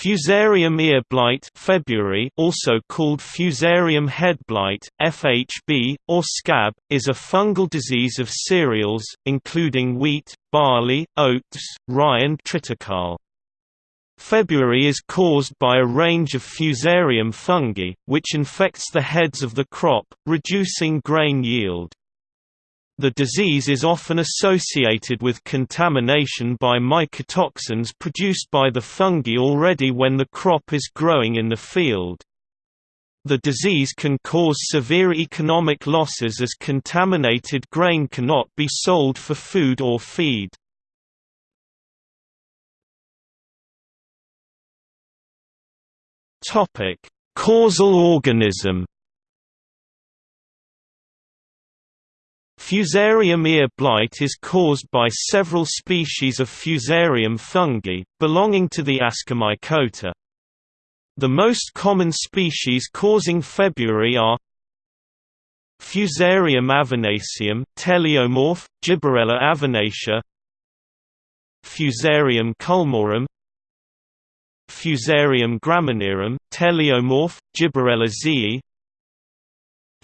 Fusarium ear blight February also called Fusarium head blight, FHB, or scab, is a fungal disease of cereals, including wheat, barley, oats, rye and triticale. February is caused by a range of Fusarium fungi, which infects the heads of the crop, reducing grain yield. The disease is often associated with contamination by mycotoxins produced by the fungi already when the crop is growing in the field. The disease can cause severe economic losses as contaminated grain cannot be sold for food or feed. Causal organism Fusarium ear blight is caused by several species of Fusarium fungi, belonging to the Ascomycota. The most common species causing February are Fusarium avenaceum, teleomorph, Gibberella avenacea Fusarium culmorum Fusarium graminearum, teleomorph, Gibberella zeae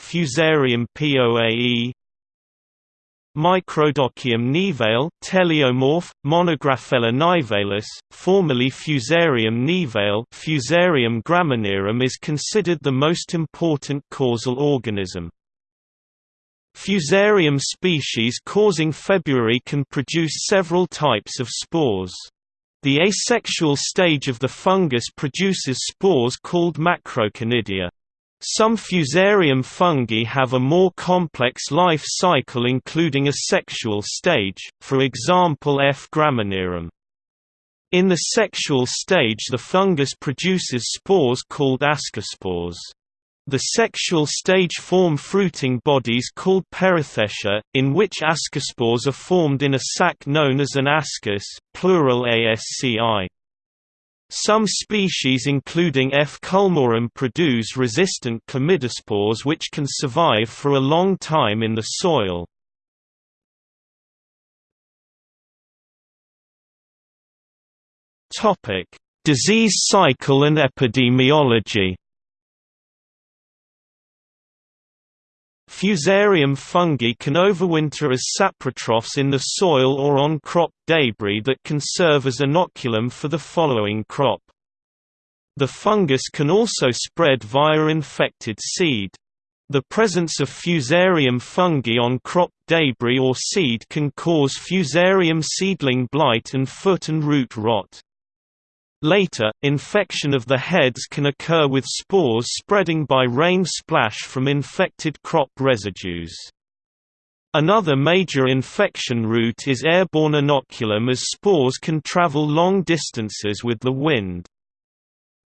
Fusarium poae Microdochium nivale, teleomorph, Monographella nivalis, formerly Fusarium nivale Fusarium graminearum is considered the most important causal organism. Fusarium species causing February can produce several types of spores. The asexual stage of the fungus produces spores called macroconidia. Some fusarium fungi have a more complex life cycle including a sexual stage, for example F. graminearum. In the sexual stage the fungus produces spores called ascospores. The sexual stage form fruiting bodies called perithecia, in which ascospores are formed in a sac known as an ascus plural asci. Some species including F. culmorum produce resistant chlamydospores which can survive for a long time in the soil. Disease cycle and epidemiology Fusarium fungi can overwinter as saprotrophs in the soil or on crop debris that can serve as inoculum for the following crop. The fungus can also spread via infected seed. The presence of Fusarium fungi on crop debris or seed can cause Fusarium seedling blight and foot and root rot. Later, infection of the heads can occur with spores spreading by rain splash from infected crop residues. Another major infection route is airborne inoculum as spores can travel long distances with the wind.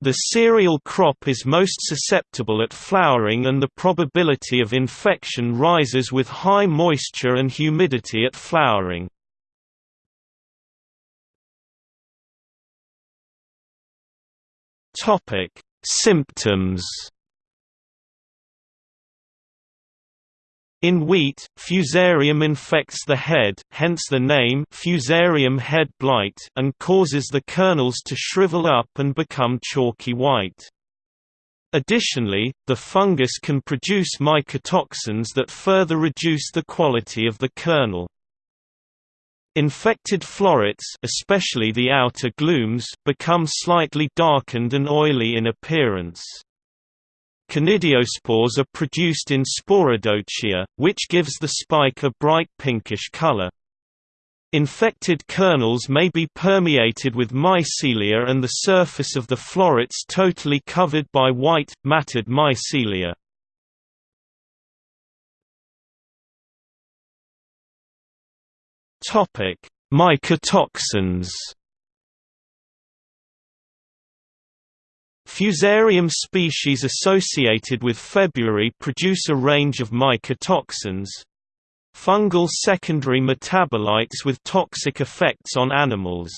The cereal crop is most susceptible at flowering and the probability of infection rises with high moisture and humidity at flowering. Topic: Symptoms. In wheat, fusarium infects the head, hence the name fusarium head blight, and causes the kernels to shrivel up and become chalky white. Additionally, the fungus can produce mycotoxins that further reduce the quality of the kernel. Infected florets especially the outer glumes become slightly darkened and oily in appearance. Conidiospores are produced in sporodochia, which gives the spike a bright pinkish color. Infected kernels may be permeated with mycelia and the surface of the florets totally covered by white, matted mycelia. Topic: Mycotoxins. Fusarium species associated with February produce a range of mycotoxins fungal secondary metabolites with toxic effects on animals.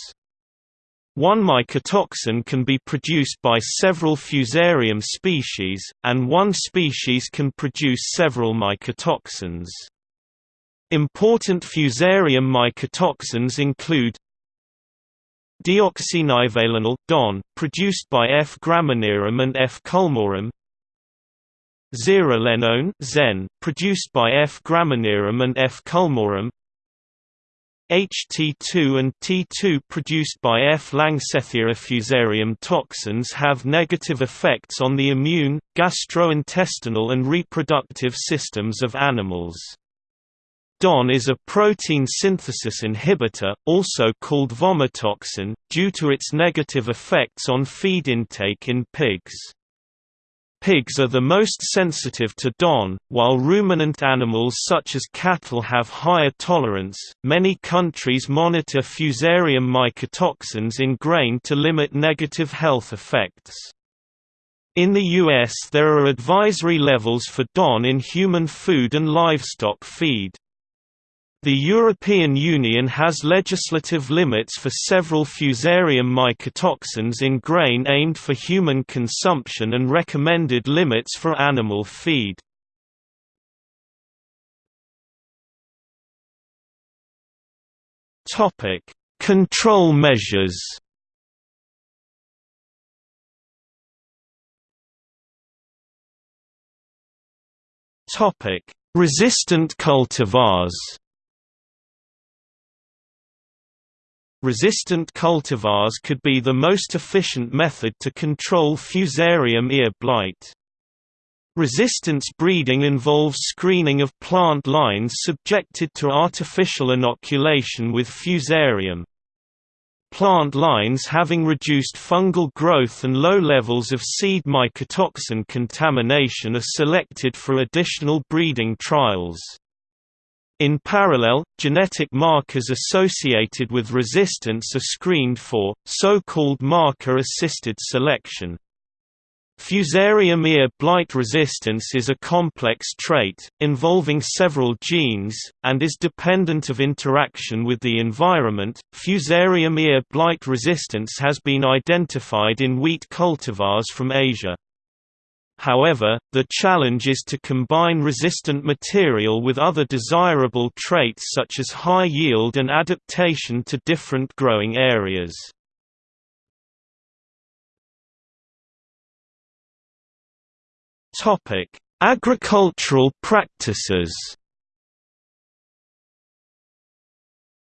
One mycotoxin can be produced by several Fusarium species, and one species can produce several mycotoxins. Important fusarium mycotoxins include Deoxynivalenol DON, produced by F. graminearum and F. culmorum Zearalenone Zen, produced by F. graminearum and F. culmorum HT2 and T2 produced by F. langsethiae fusarium toxins have negative effects on the immune, gastrointestinal and reproductive systems of animals. DON is a protein synthesis inhibitor, also called vomitoxin, due to its negative effects on feed intake in pigs. Pigs are the most sensitive to DON, while ruminant animals such as cattle have higher tolerance. Many countries monitor fusarium mycotoxins in grain to limit negative health effects. In the US there are advisory levels for DON in human food and livestock feed. The European Union has legislative limits for several fusarium mycotoxins in grain aimed for human consumption and recommended limits for animal feed. Control measures Resistant cultivars Resistant cultivars could be the most efficient method to control Fusarium ear blight. Resistance breeding involves screening of plant lines subjected to artificial inoculation with Fusarium. Plant lines having reduced fungal growth and low levels of seed mycotoxin contamination are selected for additional breeding trials. In parallel, genetic markers associated with resistance are screened for, so-called marker-assisted selection. Fusarium ear blight resistance is a complex trait, involving several genes, and is dependent of interaction with the environment. Fusarium ear blight resistance has been identified in wheat cultivars from Asia. However, the challenge is to combine resistant material with other desirable traits such as high yield and adaptation to different growing areas. Agricultural practices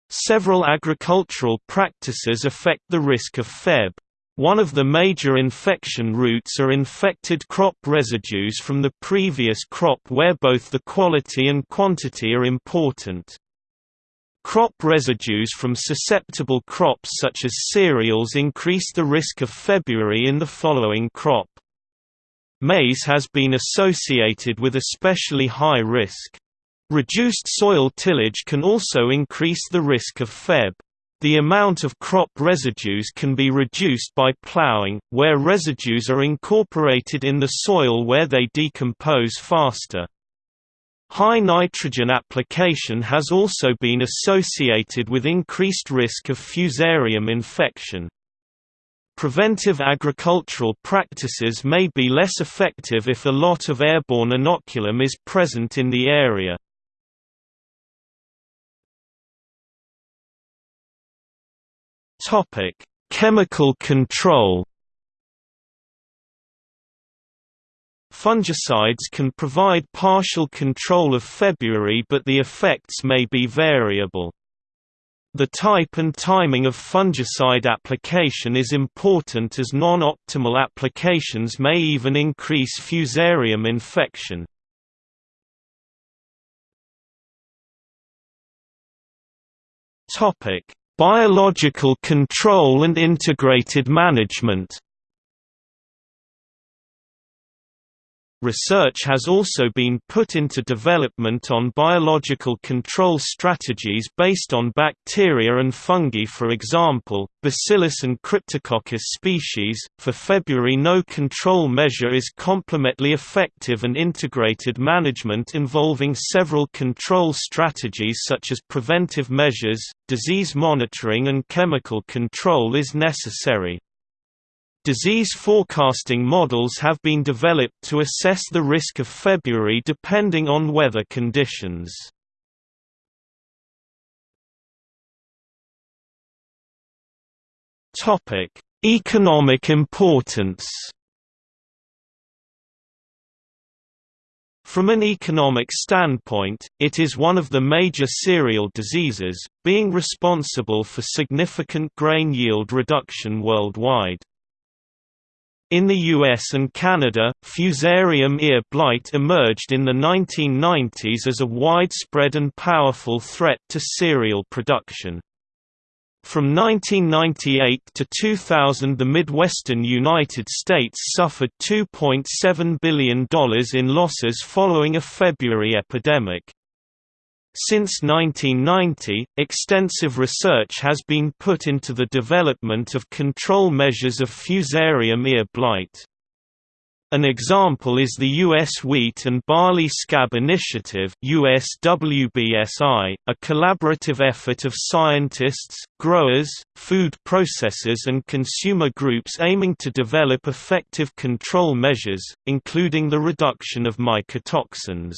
Several agricultural practices affect the risk of Feb. One of the major infection routes are infected crop residues from the previous crop where both the quality and quantity are important. Crop residues from susceptible crops such as cereals increase the risk of February in the following crop. Maize has been associated with especially high risk. Reduced soil tillage can also increase the risk of Feb. The amount of crop residues can be reduced by plowing, where residues are incorporated in the soil where they decompose faster. High nitrogen application has also been associated with increased risk of fusarium infection. Preventive agricultural practices may be less effective if a lot of airborne inoculum is present in the area. Topic: Chemical control. Fungicides can provide partial control of February but the effects may be variable. The type and timing of fungicide application is important as non-optimal applications may even increase fusarium infection. Topic: Biological control and integrated management Research has also been put into development on biological control strategies based on bacteria and fungi for example, Bacillus and Cryptococcus species. For February no control measure is complemently effective and integrated management involving several control strategies such as preventive measures, disease monitoring and chemical control is necessary. Disease forecasting models have been developed to assess the risk of February depending on weather conditions. Economic importance From an economic standpoint, it is one of the major cereal diseases, being responsible for significant grain yield reduction worldwide. In the US and Canada, Fusarium ear blight emerged in the 1990s as a widespread and powerful threat to cereal production. From 1998 to 2000 the Midwestern United States suffered $2.7 billion in losses following a February epidemic. Since 1990, extensive research has been put into the development of control measures of Fusarium ear blight. An example is the U.S. Wheat and Barley Scab Initiative USWBSI, a collaborative effort of scientists, growers, food processors and consumer groups aiming to develop effective control measures, including the reduction of mycotoxins.